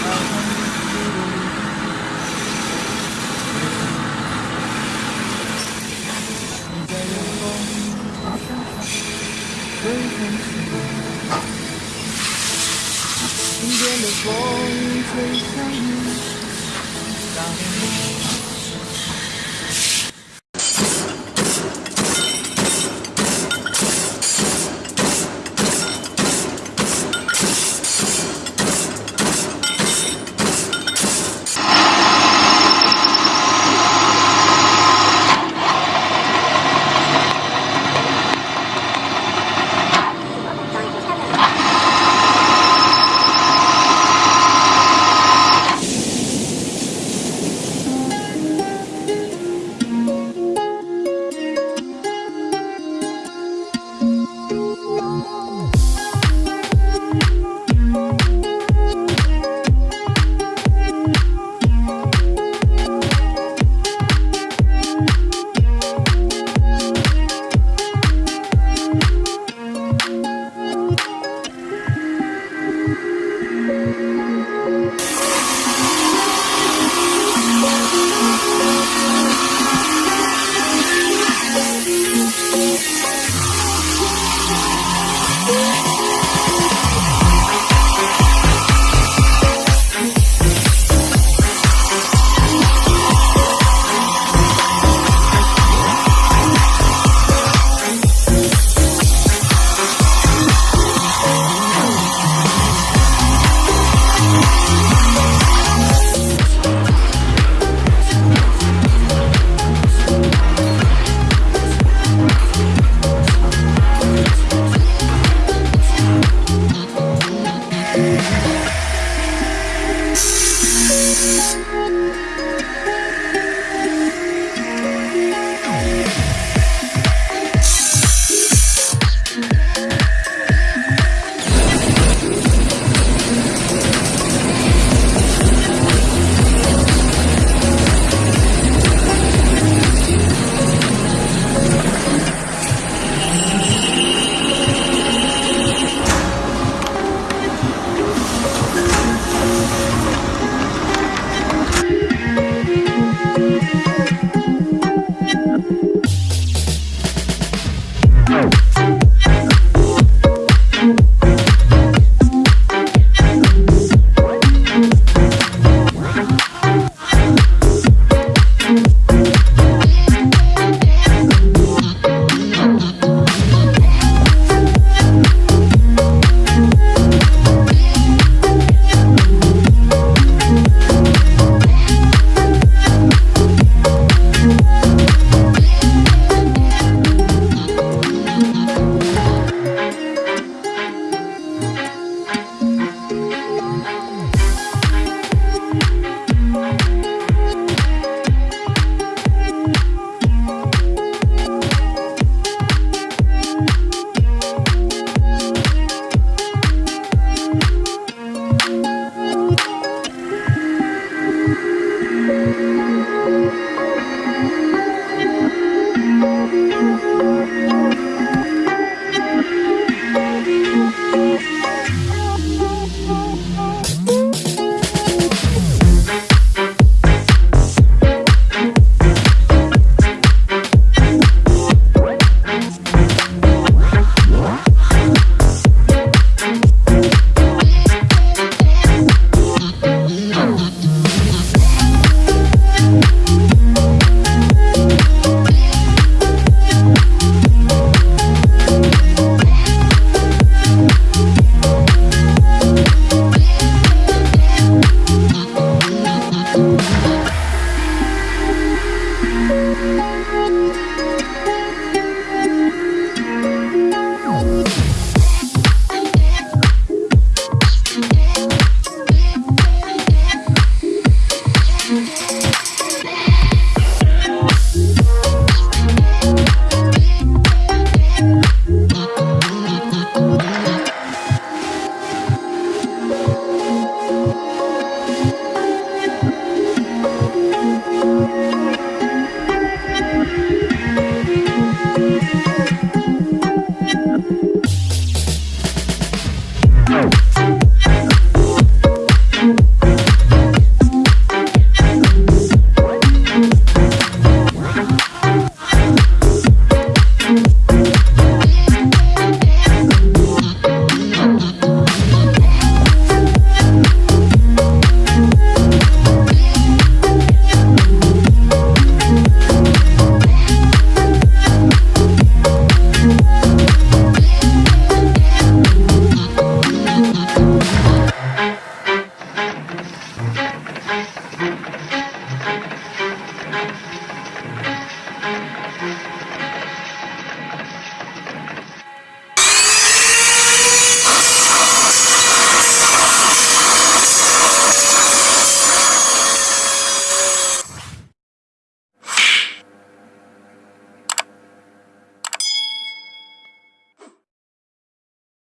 夏天的风，吹向你。夏天的风，Peace. Go.